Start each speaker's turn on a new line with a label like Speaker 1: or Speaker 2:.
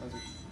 Speaker 1: How's it?